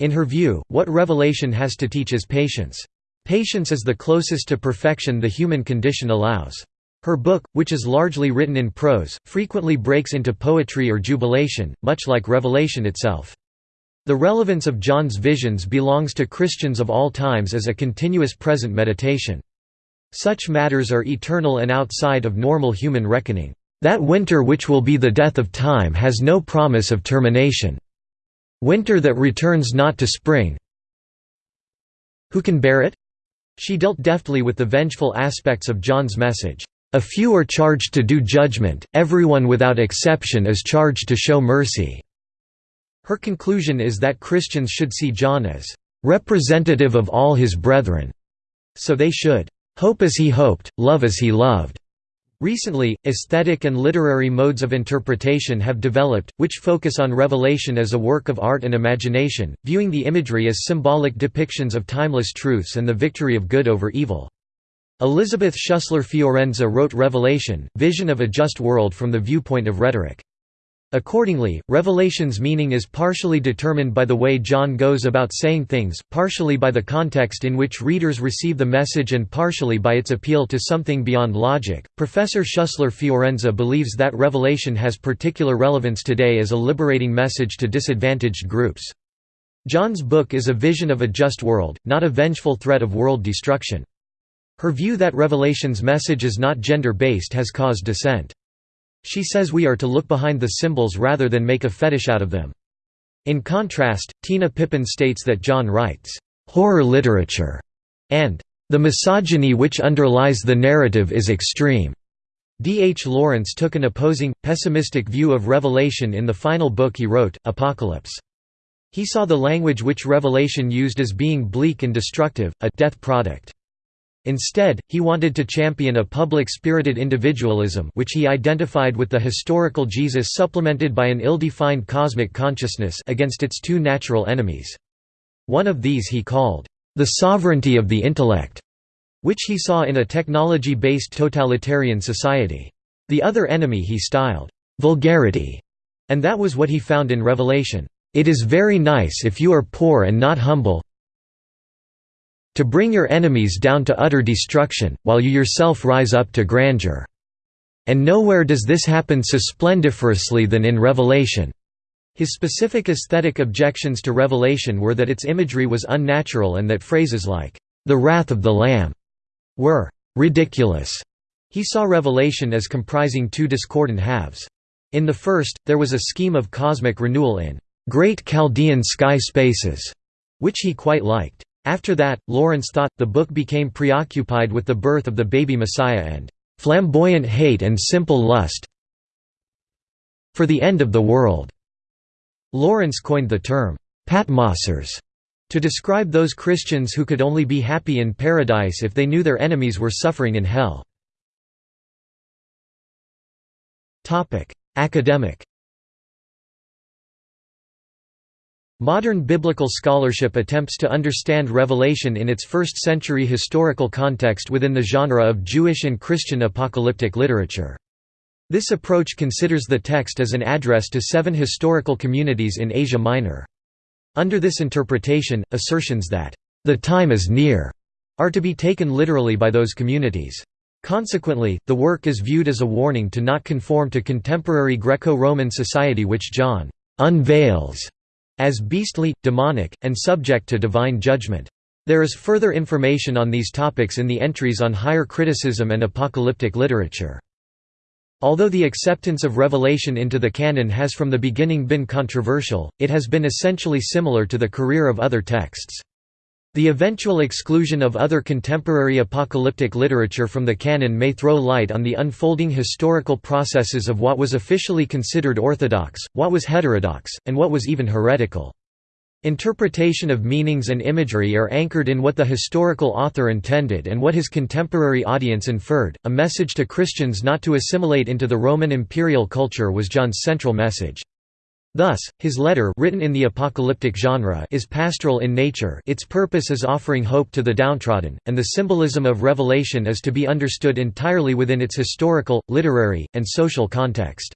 In her view, what Revelation has to teach is patience. Patience is the closest to perfection the human condition allows. Her book, which is largely written in prose, frequently breaks into poetry or jubilation, much like Revelation itself. The relevance of John's visions belongs to Christians of all times as a continuous present meditation. Such matters are eternal and outside of normal human reckoning. That winter which will be the death of time has no promise of termination. Winter that returns not to spring Who can bear it? She dealt deftly with the vengeful aspects of John's message. A few are charged to do judgment, everyone without exception is charged to show mercy." Her conclusion is that Christians should see John as "...representative of all his brethren", so they should "...hope as he hoped, love as he loved." Recently, aesthetic and literary modes of interpretation have developed, which focus on Revelation as a work of art and imagination, viewing the imagery as symbolic depictions of timeless truths and the victory of good over evil. Elisabeth Schussler Fiorenza wrote Revelation, Vision of a Just World from the viewpoint of rhetoric. Accordingly, Revelation's meaning is partially determined by the way John goes about saying things, partially by the context in which readers receive the message, and partially by its appeal to something beyond logic. Professor Schussler Fiorenza believes that Revelation has particular relevance today as a liberating message to disadvantaged groups. John's book is a vision of a just world, not a vengeful threat of world destruction. Her view that Revelation's message is not gender-based has caused dissent. She says we are to look behind the symbols rather than make a fetish out of them. In contrast, Tina Pippin states that John writes, "...horror literature", and "...the misogyny which underlies the narrative is extreme." D. H. Lawrence took an opposing, pessimistic view of Revelation in the final book he wrote, Apocalypse. He saw the language which Revelation used as being bleak and destructive, a death product. Instead, he wanted to champion a public-spirited individualism which he identified with the historical Jesus supplemented by an ill-defined cosmic consciousness against its two natural enemies. One of these he called, "...the sovereignty of the intellect", which he saw in a technology-based totalitarian society. The other enemy he styled, "...vulgarity", and that was what he found in Revelation. It is very nice if you are poor and not humble, to bring your enemies down to utter destruction, while you yourself rise up to grandeur." And nowhere does this happen so splendiferously than in Revelation. His specific aesthetic objections to Revelation were that its imagery was unnatural and that phrases like, "'the wrath of the Lamb' were "'ridiculous'". He saw Revelation as comprising two discordant halves. In the first, there was a scheme of cosmic renewal in "'great Chaldean sky spaces' which he quite liked. After that, Lawrence thought, the book became preoccupied with the birth of the baby Messiah and "'flamboyant hate and simple lust for the end of the world'". Lawrence coined the term, "'Patmosers' to describe those Christians who could only be happy in paradise if they knew their enemies were suffering in hell. Academic Modern biblical scholarship attempts to understand Revelation in its first-century historical context within the genre of Jewish and Christian apocalyptic literature. This approach considers the text as an address to seven historical communities in Asia Minor. Under this interpretation, assertions that, "...the time is near," are to be taken literally by those communities. Consequently, the work is viewed as a warning to not conform to contemporary Greco-Roman society which John «unveils» as beastly, demonic, and subject to divine judgment. There is further information on these topics in the entries on higher criticism and apocalyptic literature. Although the acceptance of Revelation into the canon has from the beginning been controversial, it has been essentially similar to the career of other texts. The eventual exclusion of other contemporary apocalyptic literature from the canon may throw light on the unfolding historical processes of what was officially considered orthodox, what was heterodox, and what was even heretical. Interpretation of meanings and imagery are anchored in what the historical author intended and what his contemporary audience inferred. A message to Christians not to assimilate into the Roman imperial culture was John's central message. Thus, his letter written in the apocalyptic genre is pastoral in nature its purpose is offering hope to the downtrodden, and the symbolism of Revelation is to be understood entirely within its historical, literary, and social context.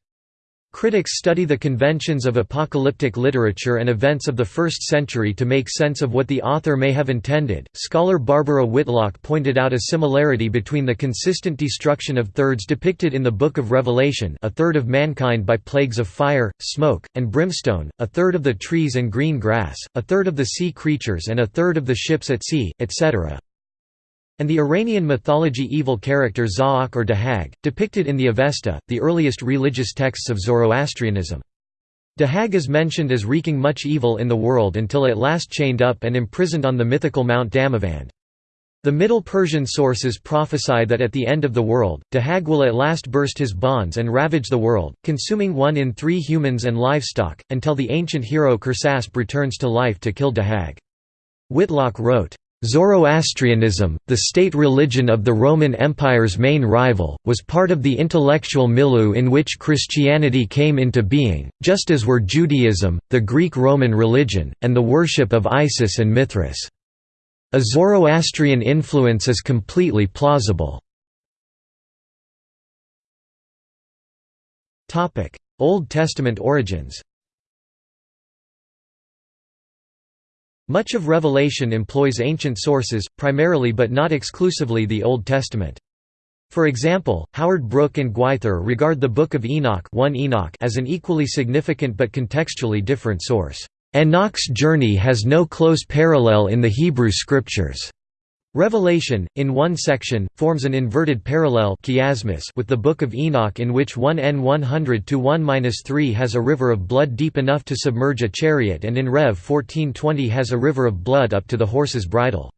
Critics study the conventions of apocalyptic literature and events of the first century to make sense of what the author may have intended. Scholar Barbara Whitlock pointed out a similarity between the consistent destruction of thirds depicted in the Book of Revelation, a third of mankind by plagues of fire, smoke, and brimstone, a third of the trees and green grass, a third of the sea creatures and a third of the ships at sea, etc and the Iranian mythology evil character Za'ak or Dahag, depicted in the Avesta, the earliest religious texts of Zoroastrianism. Dahag is mentioned as wreaking much evil in the world until at last chained up and imprisoned on the mythical Mount Damavand. The Middle Persian sources prophesy that at the end of the world, Dahag will at last burst his bonds and ravage the world, consuming one in three humans and livestock, until the ancient hero Kersasp returns to life to kill Dahag. Whitlock wrote, Zoroastrianism, the state religion of the Roman Empire's main rival, was part of the intellectual milieu in which Christianity came into being, just as were Judaism, the Greek-Roman religion, and the worship of Isis and Mithras. A Zoroastrian influence is completely plausible. Old Testament origins Much of Revelation employs ancient sources, primarily but not exclusively the Old Testament. For example, Howard Brook and Gwyther regard the Book of Enoch, 1 Enoch as an equally significant but contextually different source. Enoch's journey has no close parallel in the Hebrew Scriptures. Revelation, in one section, forms an inverted parallel chiasmus with the Book of Enoch in which 1n 100-1-3 has a river of blood deep enough to submerge a chariot and in Rev 1420 has a river of blood up to the horse's bridle.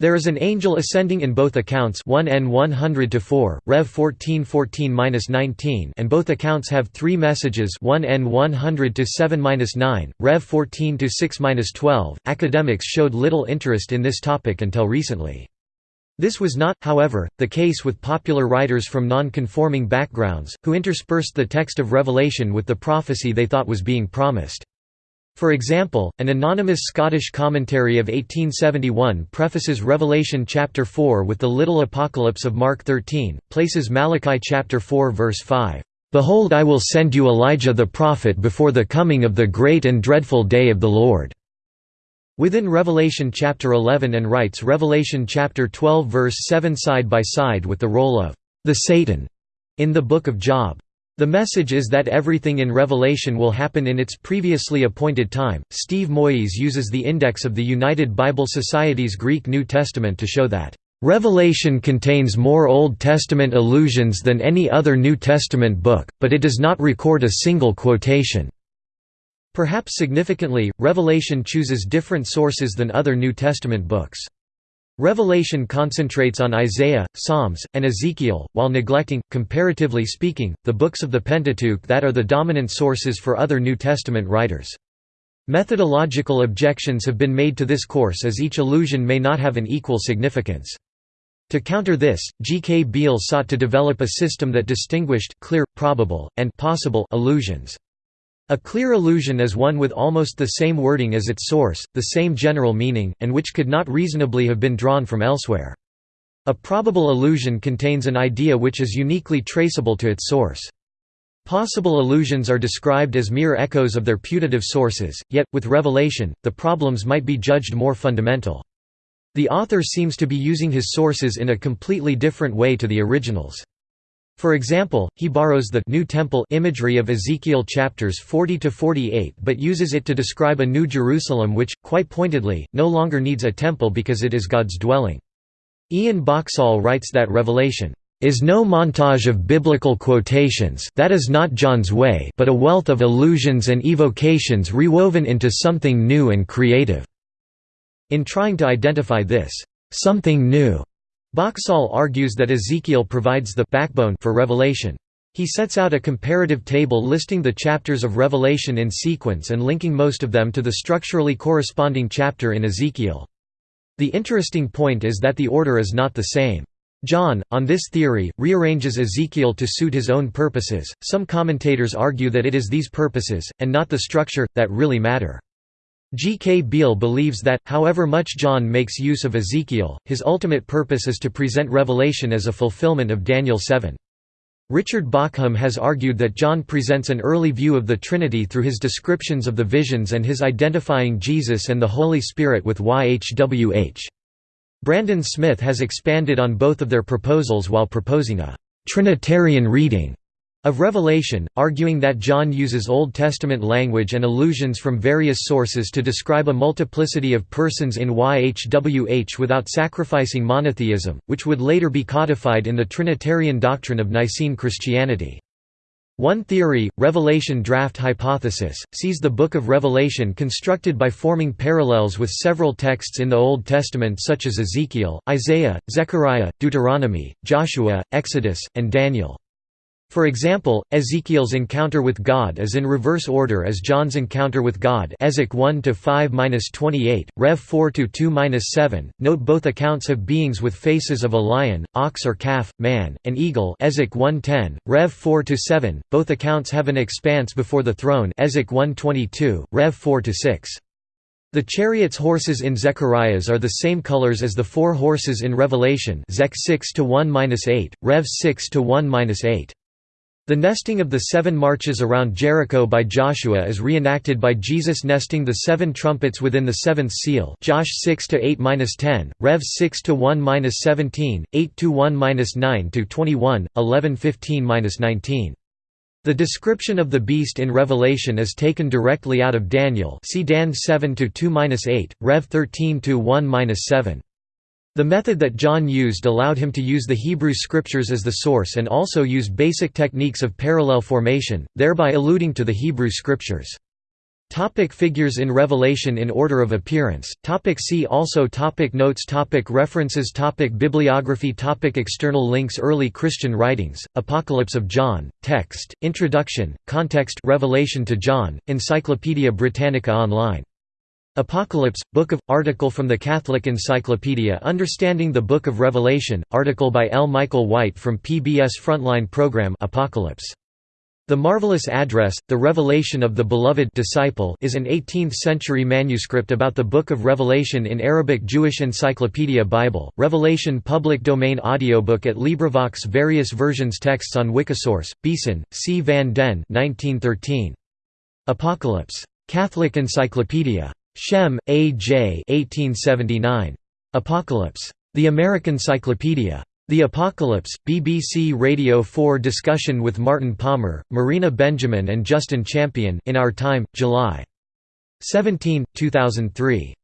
There is an angel ascending in both accounts 1n 100 to 4, Rev 1414-19 and both accounts have three messages 1n 100 to 7-9, Rev 14 6-12. Academics showed little interest in this topic until recently. This was not, however, the case with popular writers from non-conforming backgrounds, who interspersed the text of Revelation with the prophecy they thought was being promised. For example, an anonymous Scottish commentary of 1871 prefaces Revelation chapter 4 with the little apocalypse of Mark 13, places Malachi chapter 4 verse 5, "Behold I will send you Elijah the prophet before the coming of the great and dreadful day of the Lord." within Revelation chapter 11 and writes Revelation chapter 12 verse 7 side by side with the role of the Satan in the Book of Job. The message is that everything in Revelation will happen in its previously appointed time. Steve Moyise uses the index of the United Bible Society's Greek New Testament to show that Revelation contains more Old Testament allusions than any other New Testament book, but it does not record a single quotation. Perhaps significantly, Revelation chooses different sources than other New Testament books. Revelation concentrates on Isaiah, Psalms, and Ezekiel, while neglecting, comparatively speaking, the books of the Pentateuch that are the dominant sources for other New Testament writers. Methodological objections have been made to this course as each allusion may not have an equal significance. To counter this, G. K. Beale sought to develop a system that distinguished clear, probable, and possible allusions. A clear allusion is one with almost the same wording as its source, the same general meaning, and which could not reasonably have been drawn from elsewhere. A probable allusion contains an idea which is uniquely traceable to its source. Possible allusions are described as mere echoes of their putative sources, yet, with revelation, the problems might be judged more fundamental. The author seems to be using his sources in a completely different way to the originals. For example, he borrows the New Temple imagery of Ezekiel chapters 40 to 48 but uses it to describe a new Jerusalem which, quite pointedly, no longer needs a temple because it is God's dwelling. Ian Boxall writes that Revelation is no montage of biblical quotations that is not John's way but a wealth of allusions and evocations rewoven into something new and creative." In trying to identify this, "'something new' Boxall argues that Ezekiel provides the backbone for Revelation. He sets out a comparative table listing the chapters of Revelation in sequence and linking most of them to the structurally corresponding chapter in Ezekiel. The interesting point is that the order is not the same. John, on this theory, rearranges Ezekiel to suit his own purposes. Some commentators argue that it is these purposes, and not the structure, that really matter. G. K. Beale believes that, however much John makes use of Ezekiel, his ultimate purpose is to present Revelation as a fulfillment of Daniel 7. Richard Bauckham has argued that John presents an early view of the Trinity through his descriptions of the visions and his identifying Jesus and the Holy Spirit with YHWH. Brandon Smith has expanded on both of their proposals while proposing a «Trinitarian reading» of Revelation, arguing that John uses Old Testament language and allusions from various sources to describe a multiplicity of persons in YHWH without sacrificing monotheism, which would later be codified in the Trinitarian doctrine of Nicene Christianity. One theory, Revelation Draft Hypothesis, sees the Book of Revelation constructed by forming parallels with several texts in the Old Testament such as Ezekiel, Isaiah, Zechariah, Deuteronomy, Joshua, Exodus, and Daniel. For example, Ezekiel's encounter with God is in reverse order as John's encounter with God Ezek 1 to 5-28, Rev 4 to 2-7. Note both accounts have beings with faces of a lion, ox or calf, man, and eagle Ezek 1:10, Rev 4-7. Both accounts have an expanse before the throne Ezek 1:22, Rev 4-6. The chariot's horses in Zechariah's are the same colors as the four horses in Revelation Zech 6 to 1-8, Rev 6 to 1-8. The nesting of the seven marches around Jericho by Joshua is reenacted by Jesus nesting the seven trumpets within the seventh seal Josh 6 to 8-10, Rev 6 to 1-17, 8 to 1-9 to 21, 11 15-19. The description of the beast in Revelation is taken directly out of Daniel. See Dan 7 to 2-8, Rev 13 to 1-7. The method that John used allowed him to use the Hebrew scriptures as the source and also use basic techniques of parallel formation, thereby alluding to the Hebrew scriptures. Topic figures in Revelation in order of appearance. Topic see also topic Notes. Topic References. Topic Bibliography. Topic External links. Early Christian writings, Apocalypse of John, text, Introduction, context. Revelation to John, Encyclopaedia Britannica Online Apocalypse, Book of, article from the Catholic Encyclopedia Understanding the Book of Revelation, article by L. Michael White from PBS Frontline Program Apocalypse. The Marvelous Address, The Revelation of the Beloved Disciple is an 18th-century manuscript about the Book of Revelation in Arabic Jewish Encyclopedia Bible, Revelation public domain audiobook at LibriVox Various versions Texts on Wikisource, Biesen, C. van den 1913. Apocalypse. Catholic Encyclopedia. Shem, A. J. 1879. Apocalypse. The American Cyclopedia. The Apocalypse, BBC Radio 4 discussion with Martin Palmer, Marina Benjamin and Justin Champion in Our Time, July 17, 2003.